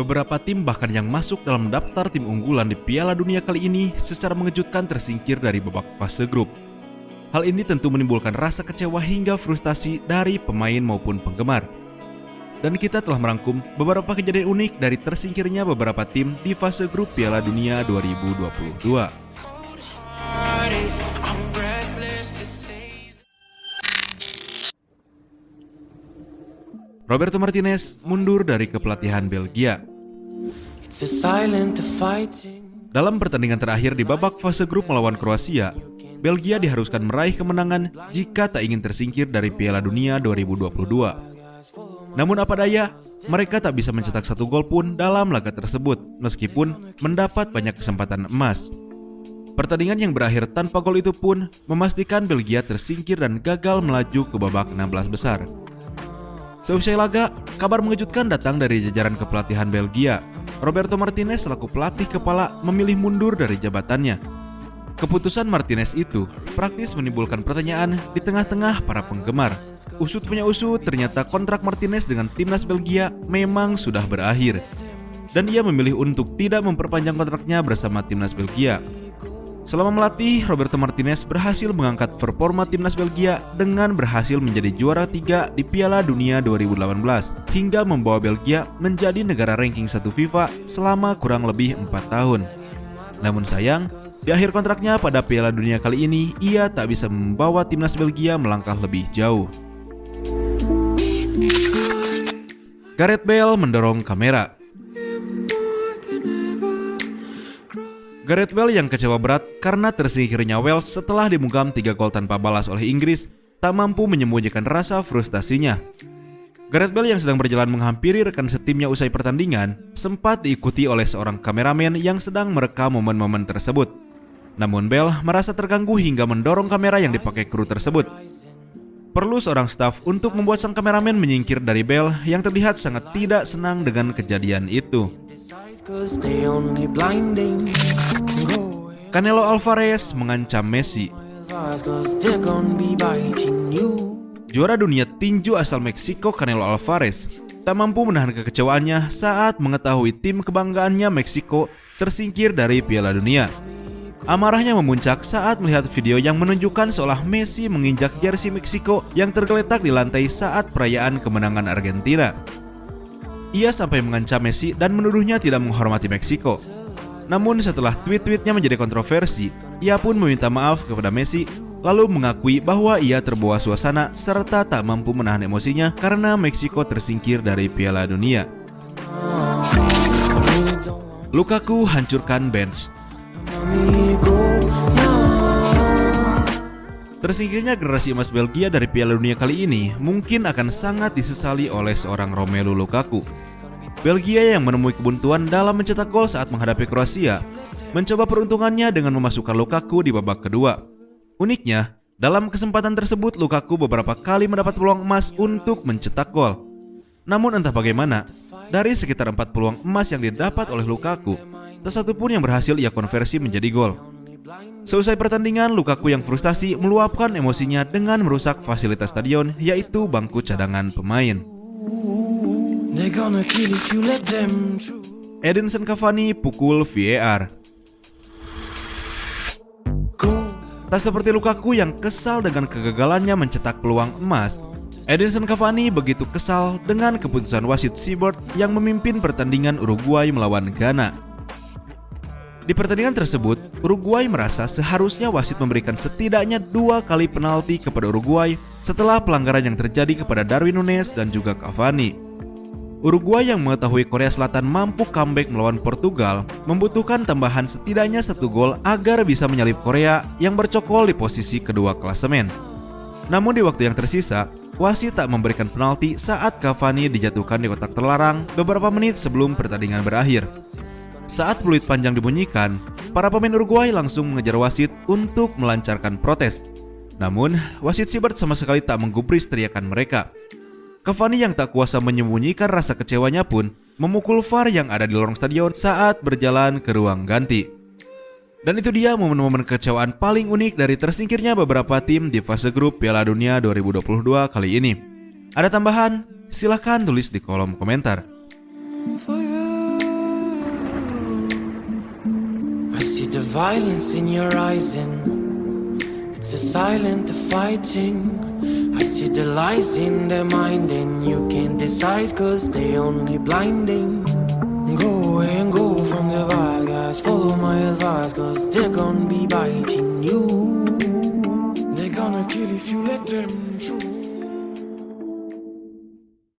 Beberapa tim bahkan yang masuk dalam daftar tim unggulan di Piala Dunia kali ini secara mengejutkan tersingkir dari babak fase grup. Hal ini tentu menimbulkan rasa kecewa hingga frustasi dari pemain maupun penggemar. Dan kita telah merangkum beberapa kejadian unik dari tersingkirnya beberapa tim di fase grup Piala Dunia 2022. Roberto Martinez mundur dari kepelatihan Belgia. Dalam pertandingan terakhir di babak fase grup melawan Kroasia, Belgia diharuskan meraih kemenangan jika tak ingin tersingkir dari Piala Dunia 2022. Namun apa daya, mereka tak bisa mencetak satu gol pun dalam laga tersebut meskipun mendapat banyak kesempatan emas. Pertandingan yang berakhir tanpa gol itu pun memastikan Belgia tersingkir dan gagal melaju ke babak 16 besar. Seusai laga, kabar mengejutkan datang dari jajaran kepelatihan Belgia. Roberto Martinez selaku pelatih kepala memilih mundur dari jabatannya. Keputusan Martinez itu praktis menimbulkan pertanyaan di tengah-tengah para penggemar. Usut punya usut, ternyata kontrak Martinez dengan timnas Belgia memang sudah berakhir. Dan ia memilih untuk tidak memperpanjang kontraknya bersama timnas Belgia. Selama melatih, Roberto Martinez berhasil mengangkat performa timnas Belgia dengan berhasil menjadi juara tiga di Piala Dunia 2018 hingga membawa Belgia menjadi negara ranking 1 FIFA selama kurang lebih 4 tahun. Namun sayang, di akhir kontraknya pada Piala Dunia kali ini, ia tak bisa membawa timnas Belgia melangkah lebih jauh. Gareth Bale mendorong kamera Gareth Bale yang kecewa berat karena tersingkirnya Wales setelah dimugam tiga gol tanpa balas oleh Inggris tak mampu menyembunyikan rasa frustasinya. Gareth Bale yang sedang berjalan menghampiri rekan setimnya usai pertandingan sempat diikuti oleh seorang kameramen yang sedang merekam momen-momen tersebut. Namun Bale merasa terganggu hingga mendorong kamera yang dipakai kru tersebut. Perlu seorang staf untuk membuat sang kameramen menyingkir dari Bale yang terlihat sangat tidak senang dengan kejadian itu. Canelo Alvarez mengancam Messi. Juara dunia tinju asal Meksiko Canelo Alvarez tak mampu menahan kekecewaannya saat mengetahui tim kebanggaannya Meksiko tersingkir dari Piala Dunia. Amarahnya memuncak saat melihat video yang menunjukkan seolah Messi menginjak jersey Meksiko yang tergeletak di lantai saat perayaan kemenangan Argentina. Ia sampai mengancam Messi dan menuduhnya tidak menghormati Meksiko. Namun setelah tweet-tweetnya menjadi kontroversi, ia pun meminta maaf kepada Messi lalu mengakui bahwa ia terbawa suasana serta tak mampu menahan emosinya karena Meksiko tersingkir dari Piala Dunia. Lukaku hancurkan bench. Tersingkirnya generasi emas Belgia dari Piala Dunia kali ini mungkin akan sangat disesali oleh seorang Romelu Lukaku. Belgia yang menemui kebuntuan dalam mencetak gol saat menghadapi Kroasia, mencoba peruntungannya dengan memasukkan Lukaku di babak kedua. Uniknya, dalam kesempatan tersebut Lukaku beberapa kali mendapat peluang emas untuk mencetak gol. Namun entah bagaimana, dari sekitar empat peluang emas yang didapat oleh Lukaku, tak satu pun yang berhasil ia konversi menjadi gol. Seusai pertandingan, Lukaku yang frustasi meluapkan emosinya dengan merusak fasilitas stadion, yaitu bangku cadangan pemain. Edinson Cavani pukul VAR. Tak seperti Lukaku yang kesal dengan kegagalannya mencetak peluang emas, Edinson Cavani begitu kesal dengan keputusan wasit Seabird yang memimpin pertandingan Uruguay melawan Ghana. Di pertandingan tersebut, Uruguay merasa seharusnya wasit memberikan setidaknya dua kali penalti kepada Uruguay setelah pelanggaran yang terjadi kepada Darwin Nunes dan juga Cavani. Uruguay yang mengetahui Korea Selatan mampu comeback melawan Portugal membutuhkan tambahan setidaknya satu gol agar bisa menyalip Korea yang bercokol di posisi kedua klasemen. Namun di waktu yang tersisa, wasit tak memberikan penalti saat Cavani dijatuhkan di kotak terlarang beberapa menit sebelum pertandingan berakhir. Saat peluit panjang dibunyikan, para pemain Uruguay langsung mengejar wasit untuk melancarkan protes. Namun, wasit Sibert sama sekali tak menggubris teriakan mereka. Cavani yang tak kuasa menyembunyikan rasa kecewanya pun memukul VAR yang ada di lorong stadion saat berjalan ke ruang ganti. Dan itu dia momen-momen kecewaan paling unik dari tersingkirnya beberapa tim di fase grup Piala Dunia 2022 kali ini. Ada tambahan? Silahkan tulis di kolom komentar. I see the lies in their mind and you can't decide cause they only blinding. Go away and go from the bad guys, follow my advice cause they're gonna be biting you. They're gonna kill if you let them.